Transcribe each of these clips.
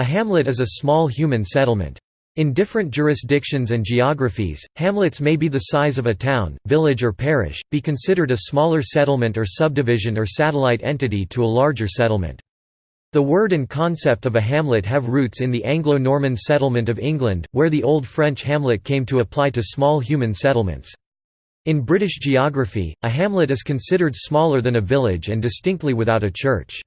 A hamlet is a small human settlement. In different jurisdictions and geographies, hamlets may be the size of a town, village or parish, be considered a smaller settlement or subdivision or satellite entity to a larger settlement. The word and concept of a hamlet have roots in the Anglo-Norman settlement of England, where the Old French hamlet came to apply to small human settlements. In British geography, a hamlet is considered smaller than a village and distinctly without a church.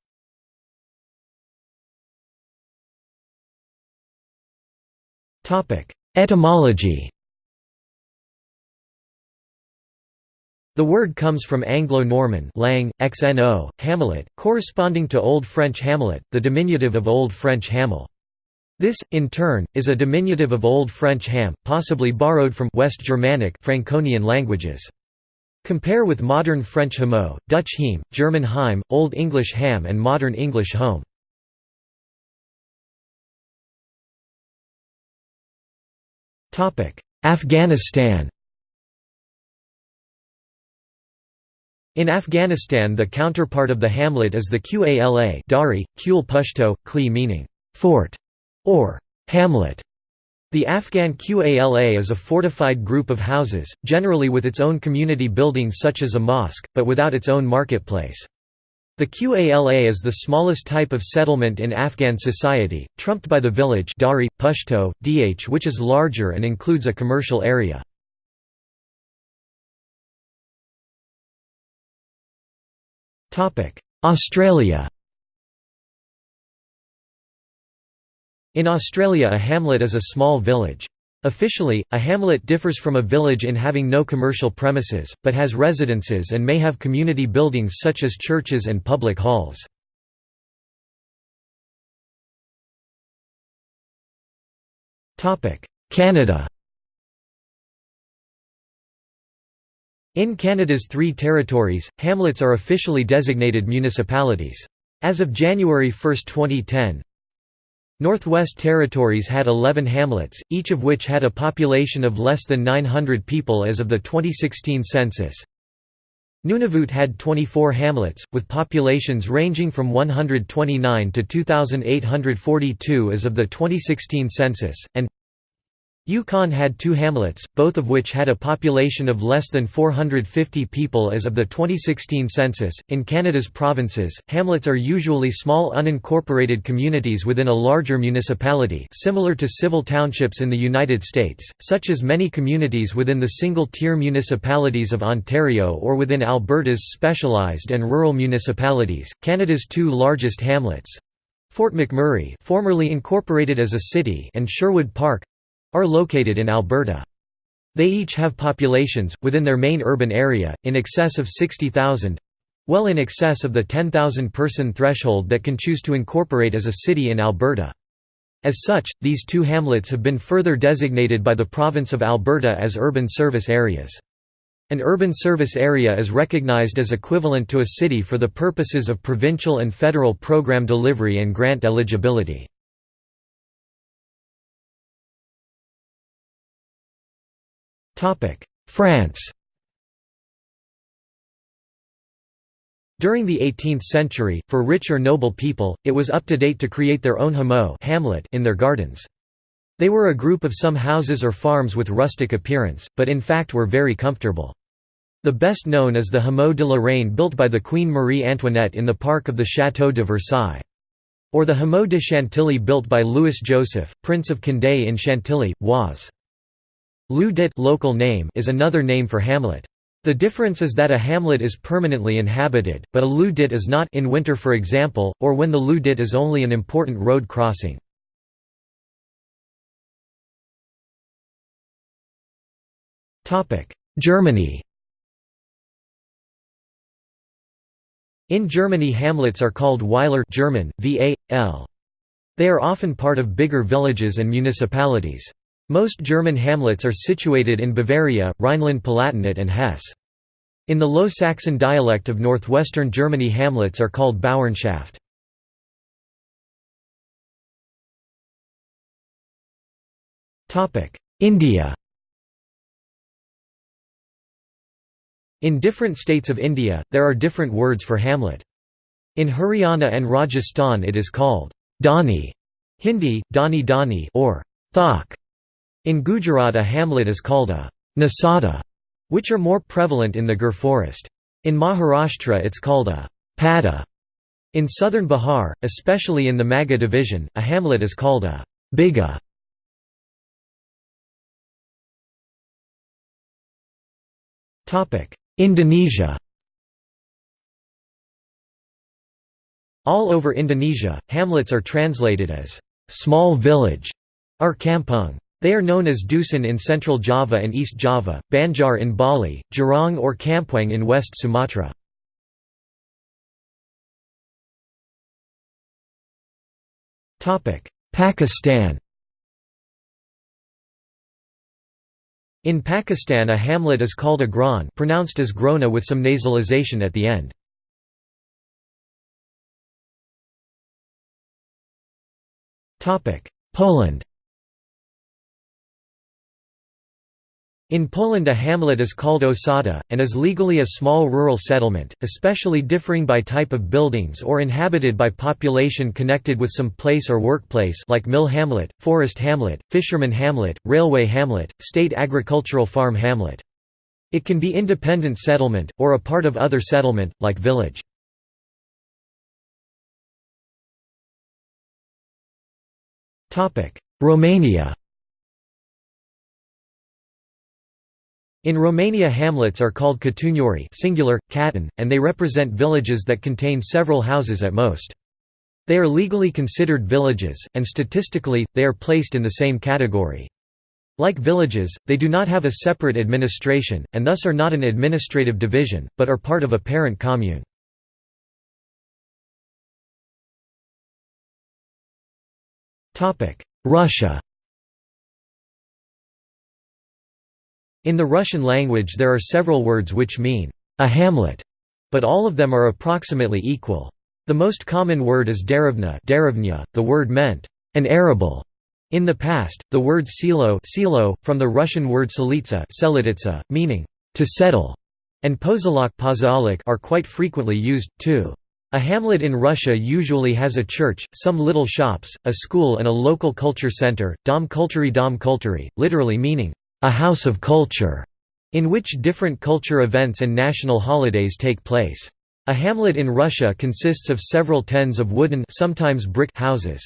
Etymology The word comes from Anglo-Norman lang, xno, hamlet, corresponding to Old French hamlet, the diminutive of Old French hamel. This, in turn, is a diminutive of Old French ham, possibly borrowed from West Germanic Franconian languages. Compare with modern French hameau, Dutch heim, German heim, Old English ham and modern English home. Afghanistan In Afghanistan the counterpart of the hamlet is the Qala Dari, Pushto, Kli meaning «fort» or «hamlet». The Afghan Qala is a fortified group of houses, generally with its own community buildings such as a mosque, but without its own marketplace. The Qala is the smallest type of settlement in Afghan society, trumped by the village Dari, Pushto, Dh which is larger and includes a commercial area. Australia In Australia a hamlet is a small village. Officially, a hamlet differs from a village in having no commercial premises, but has residences and may have community buildings such as churches and public halls. Canada In Canada's three territories, hamlets are officially designated municipalities. As of January 1, 2010, Northwest Territories had 11 hamlets, each of which had a population of less than 900 people as of the 2016 census. Nunavut had 24 hamlets, with populations ranging from 129 to 2,842 as of the 2016 census, and Yukon had two hamlets, both of which had a population of less than 450 people as of the 2016 census. In Canada's provinces, hamlets are usually small unincorporated communities within a larger municipality, similar to civil townships in the United States, such as many communities within the single-tier municipalities of Ontario or within Alberta's specialized and rural municipalities. Canada's two largest hamlets, Fort McMurray, formerly incorporated as a city, and Sherwood Park, are located in Alberta. They each have populations, within their main urban area, in excess of 60,000—well in excess of the 10,000-person threshold that can choose to incorporate as a city in Alberta. As such, these two hamlets have been further designated by the province of Alberta as urban service areas. An urban service area is recognized as equivalent to a city for the purposes of provincial and federal program delivery and grant eligibility. France During the 18th century, for rich or noble people, it was up to date to create their own hameau hamlet in their gardens. They were a group of some houses or farms with rustic appearance, but in fact were very comfortable. The best known is the Hameau de la Reine built by the Queen Marie Antoinette in the park of the Château de Versailles. Or the Hameau de Chantilly built by Louis Joseph, Prince of Condé in Chantilly, Oise. Lieu dit local name is another name for hamlet. The difference is that a hamlet is permanently inhabited, but a lieu dit is not in winter for example, or when the lieu dit is only an important road crossing. Germany In Germany hamlets are called Weiler German, VA, They are often part of bigger villages and municipalities. Most German hamlets are situated in Bavaria, Rhineland-Palatinate and Hesse. In the Low Saxon dialect of northwestern Germany hamlets are called Bauernschaft. India In different states of India, there are different words for hamlet. In Haryana and Rajasthan it is called Dani, Hindi, Dani Dani or Thok. In Gujarat a hamlet is called a Nasada, which are more prevalent in the Gir forest. In Maharashtra it's called a Pada. In southern Bihar, especially in the Magadh division, a hamlet is called a Biga. Indonesia All over Indonesia, hamlets are translated as small village or kampung. They are known as dusun in central Java and East Java, Banjar in Bali, Jorong or Kampung in West Sumatra. Pakistan In Pakistan a hamlet is called a gran pronounced as grona with some nasalization at the end. Poland In Poland a hamlet is called osada, and is legally a small rural settlement, especially differing by type of buildings or inhabited by population connected with some place or workplace like mill hamlet, forest hamlet, fisherman hamlet, railway hamlet, state agricultural farm hamlet. It can be independent settlement, or a part of other settlement, like village. Romania In Romania hamlets are called catuniori singular, catan, and they represent villages that contain several houses at most. They are legally considered villages, and statistically, they are placed in the same category. Like villages, they do not have a separate administration, and thus are not an administrative division, but are part of a parent commune. Russia In the Russian language there are several words which mean, a hamlet, but all of them are approximately equal. The most common word is derevnya. the word meant, an arable. In the past, the word silo, from the Russian word selitsa meaning, to settle, and posyolok are quite frequently used, too. A hamlet in Russia usually has a church, some little shops, a school and a local culture center, dom kulturi dom kulturi, literally meaning, a house of culture, in which different culture events and national holidays take place. A hamlet in Russia consists of several tens of wooden sometimes brick houses.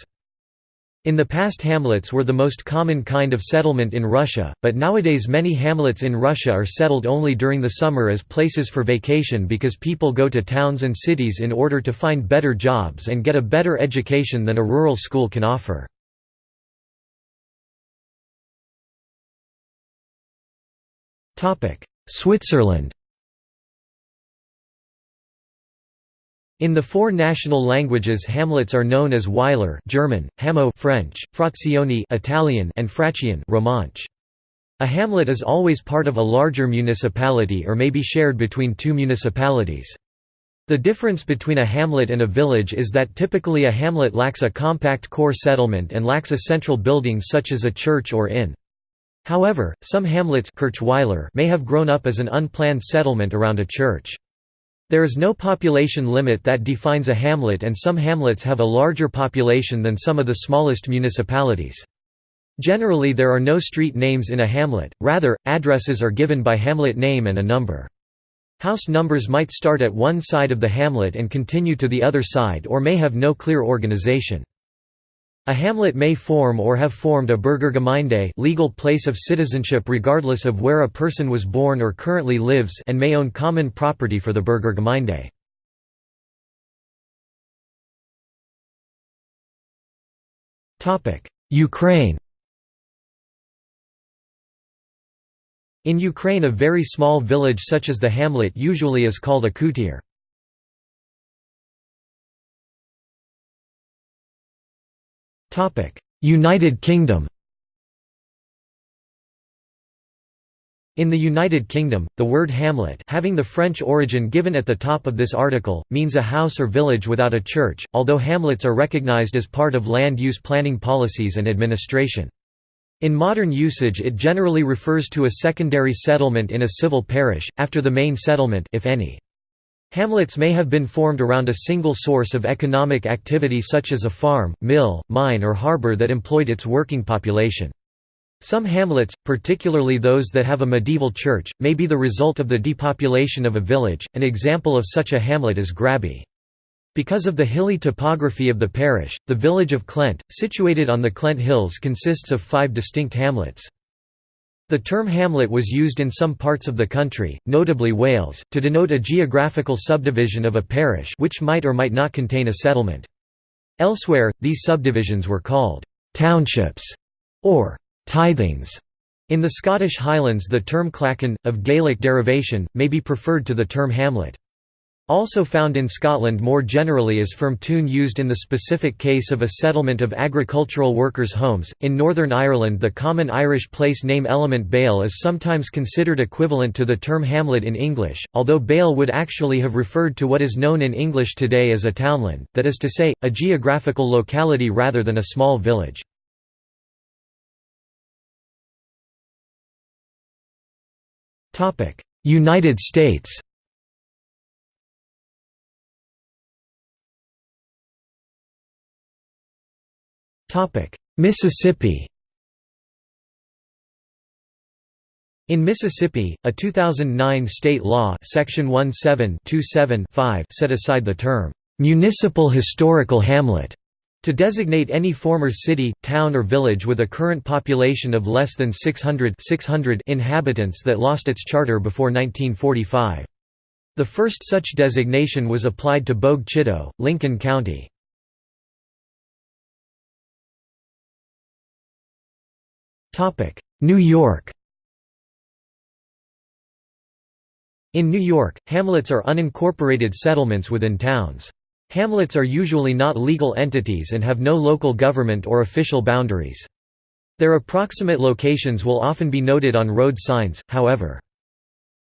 In the past hamlets were the most common kind of settlement in Russia, but nowadays many hamlets in Russia are settled only during the summer as places for vacation because people go to towns and cities in order to find better jobs and get a better education than a rural school can offer. Switzerland In the four national languages hamlets are known as Weiler German, Hameau French, Frazioni Italian and Frazione Romansh. A hamlet is always part of a larger municipality or may be shared between two municipalities. The difference between a hamlet and a village is that typically a hamlet lacks a compact core settlement and lacks a central building such as a church or inn. However, some hamlets may have grown up as an unplanned settlement around a church. There is no population limit that defines a hamlet and some hamlets have a larger population than some of the smallest municipalities. Generally there are no street names in a hamlet, rather, addresses are given by hamlet name and a number. House numbers might start at one side of the hamlet and continue to the other side or may have no clear organization. A hamlet may form or have formed a Bürgergemeinde legal place of citizenship regardless of where a person was born or currently lives and may own common property for the Bürgergemeinde. Ukraine In Ukraine a very small village such as the hamlet usually is called a kutir. United Kingdom In the United Kingdom, the word hamlet having the French origin given at the top of this article, means a house or village without a church, although hamlets are recognised as part of land use planning policies and administration. In modern usage it generally refers to a secondary settlement in a civil parish, after the main settlement if any. Hamlets may have been formed around a single source of economic activity such as a farm, mill, mine or harbor that employed its working population. Some hamlets, particularly those that have a medieval church, may be the result of the depopulation of a village. An example of such a hamlet is Graby. Because of the hilly topography of the parish, the village of Clent, situated on the Clent Hills consists of five distinct hamlets. The term hamlet was used in some parts of the country, notably Wales, to denote a geographical subdivision of a parish which might or might not contain a settlement. Elsewhere, these subdivisions were called «townships» or «tithings». In the Scottish Highlands the term clachan, of Gaelic derivation, may be preferred to the term hamlet. Also found in Scotland more generally is fermtún used in the specific case of a settlement of agricultural workers' homes. In Northern Ireland, the common Irish place name element Baile is sometimes considered equivalent to the term hamlet in English, although Baile would actually have referred to what is known in English today as a townland, that is to say, a geographical locality rather than a small village. United States Mississippi In Mississippi, a 2009 state law Section 17-27-5 set aside the term, "'municipal historical hamlet' to designate any former city, town or village with a current population of less than 600, 600 inhabitants that lost its charter before 1945. The first such designation was applied to Bogue Chitto, Lincoln County. New York In New York, hamlets are unincorporated settlements within towns. Hamlets are usually not legal entities and have no local government or official boundaries. Their approximate locations will often be noted on road signs, however.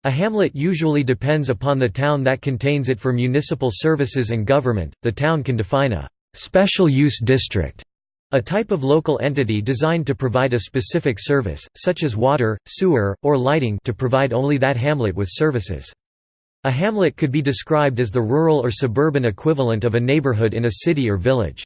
A hamlet usually depends upon the town that contains it for municipal services and government. The town can define a special use district a type of local entity designed to provide a specific service, such as water, sewer, or lighting to provide only that hamlet with services. A hamlet could be described as the rural or suburban equivalent of a neighborhood in a city or village.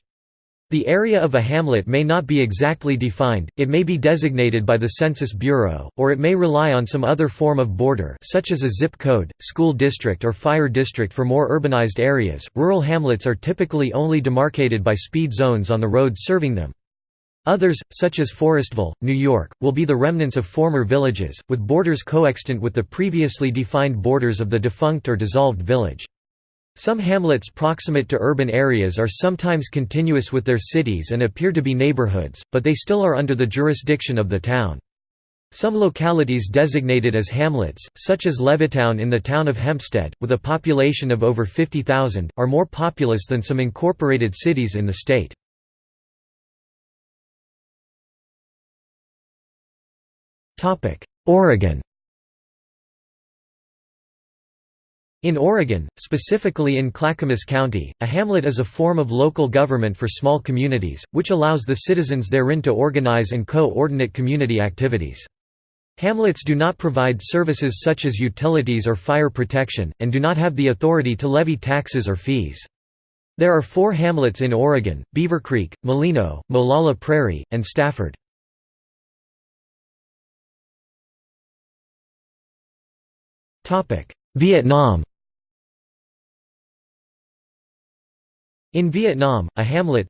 The area of a hamlet may not be exactly defined, it may be designated by the Census Bureau, or it may rely on some other form of border such as a zip code, school district or fire district for more urbanized areas. Rural hamlets are typically only demarcated by speed zones on the roads serving them. Others, such as Forestville, New York, will be the remnants of former villages, with borders coextant with the previously defined borders of the defunct or dissolved village. Some hamlets proximate to urban areas are sometimes continuous with their cities and appear to be neighborhoods, but they still are under the jurisdiction of the town. Some localities designated as hamlets, such as Levittown in the town of Hempstead, with a population of over 50,000, are more populous than some incorporated cities in the state. Oregon In Oregon, specifically in Clackamas County, a hamlet is a form of local government for small communities, which allows the citizens therein to organize and co-ordinate community activities. Hamlets do not provide services such as utilities or fire protection, and do not have the authority to levy taxes or fees. There are four hamlets in Oregon, Beaver Creek, Molino, Molalla Prairie, and Stafford. Vietnam In Vietnam, a hamlet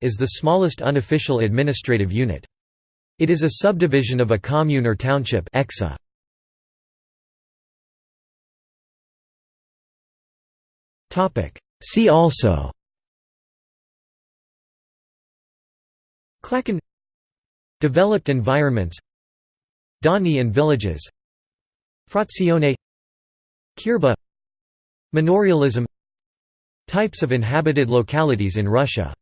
is the smallest unofficial administrative unit. It is a subdivision of a commune or township See also. Clachan Developed environments. Dani and villages. Frazione. Kirba. Manorialism Types of inhabited localities in Russia